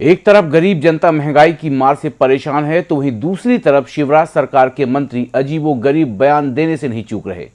एक तरफ़ गरीब जनता महँगाई की मार से परेशान है तो वहीं दूसरी तरफ़ शिवराज सरकार के मंत्री अजीबो गरीब बयान देने से नहीं चूक रहे।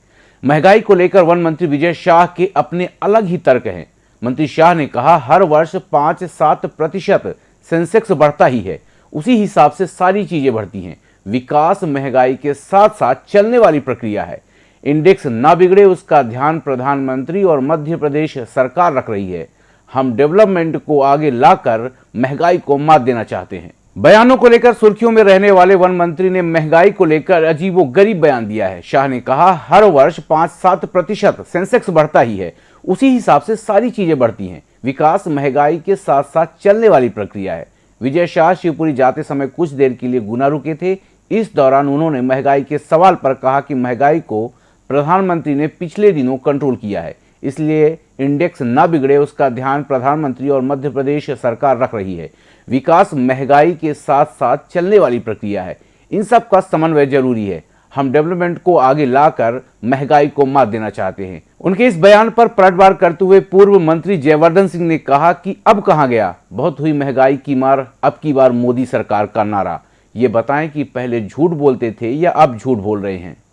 महँगाई को लेकर वन मंत्री विजय शाह के अपने अलग ही तर्क हैं। मंत्री शाह ने कहा, हर वर्ष पाँच सात प्रतिशत सेंसेक्स बढ़ता ही है। उसी हिसाब से सारी चीज़ें बढ़ती हैं। विकास महँगाई के साथ साथ चलने वाली प्रक्रिया है। इंडेक्स ना बिगड़े, उसका ध्यान प्रधानमंत्री और मध्य प्रदेश सरकार रख रही है। हम डेवलपमेंट को आगे लाकर महँगाई को मात देना चाहते हैं। बयानों को लेकर सुर्खियों में रहने वाले वन मंत्री ने महँगाई को लेकर अजीबो गरीब बयान दिया है। शाह ने कहा, हर वर्ष पाँच सात प्रतिशत सेंसेक्स बढ़ता ही है। उसी हिसाब से सारी चीज़ें बढ़ती हैं। विकास, महँगाई के साथ साथ चलने वाली प्रक्रिया है। विजय शाह शिवपुरी जाते समय कुछ देर के लिए गुना रुके थे। इस दौरान उन्होंने महँगाई के सवाल पर कहा कि महँगाई को प्रधानमंत्री ने पिछले दिनों कंट्रोल किया है। इसलिए इंडेक्स न बिगड़े उसका ध्यान प्रधानमंत्री और मध्य प्रदेश सरकार रख रही है। विकास महँगाई के साथ साथ चलने वाली प्रक्रिया है। इन सब का समन्वय ज़रूरी है। हम डेवलपमेंट को आगे लाकर महँगाई को मात देना चाहते हैं। उनके इस बयान पर पलटवार करते हुए पूर्व मंत्री जयवर्धन सिंह ने कहा कि अब कहाँ गया? बहुत हुई महँगाई की मार, अब की बार मोदी सरकार का नारा। ये बताएँ कि पहले झूठ बोलते थे या अब झूठ बोल रहे हैं?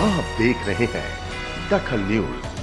आप देख रहे हैं दखल न्यूज़।